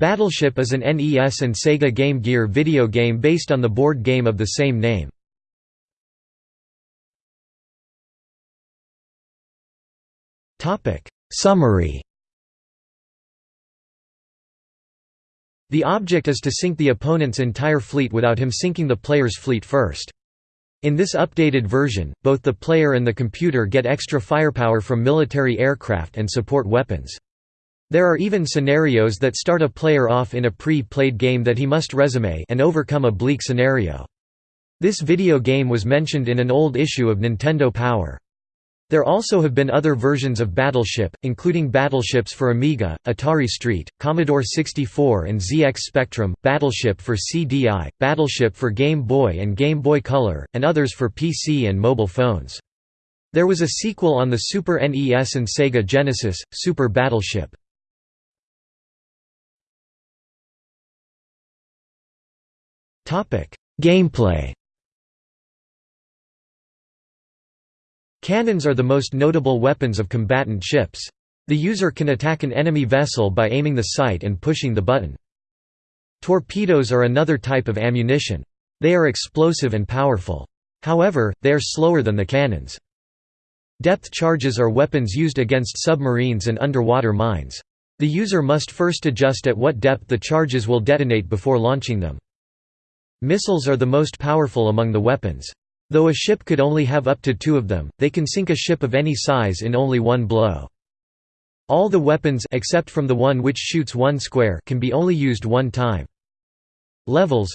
Battleship is an NES and Sega Game Gear video game based on the board game of the same name. Summary The object is to sink the opponent's entire fleet without him sinking the player's fleet first. In this updated version, both the player and the computer get extra firepower from military aircraft and support weapons. There are even scenarios that start a player off in a pre-played game that he must resume and overcome a bleak scenario. This video game was mentioned in an old issue of Nintendo Power. There also have been other versions of Battleship, including battleships for Amiga, Atari ST, Commodore 64 and ZX Spectrum, Battleship for CDI, Battleship for Game Boy and Game Boy Color, and others for PC and mobile phones. There was a sequel on the Super NES and Sega Genesis, Super Battleship. Gameplay Cannons are the most notable weapons of combatant ships. The user can attack an enemy vessel by aiming the sight and pushing the button. Torpedoes are another type of ammunition. They are explosive and powerful. However, they are slower than the cannons. Depth charges are weapons used against submarines and underwater mines. The user must first adjust at what depth the charges will detonate before launching them. Missiles are the most powerful among the weapons. Though a ship could only have up to two of them, they can sink a ship of any size in only one blow. All the weapons except from the one which shoots one square can be only used one time. Levels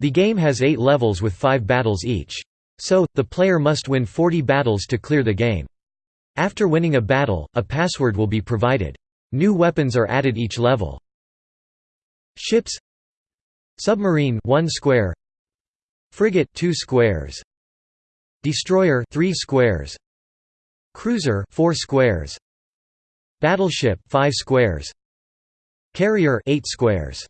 The game has eight levels with five battles each. So, the player must win 40 battles to clear the game. After winning a battle, a password will be provided. New weapons are added each level. Ships Submarine 1 square. Frigate 2 squares. Destroyer 3 squares. Cruiser 4 squares. Battleship 5 squares. Carrier 8 squares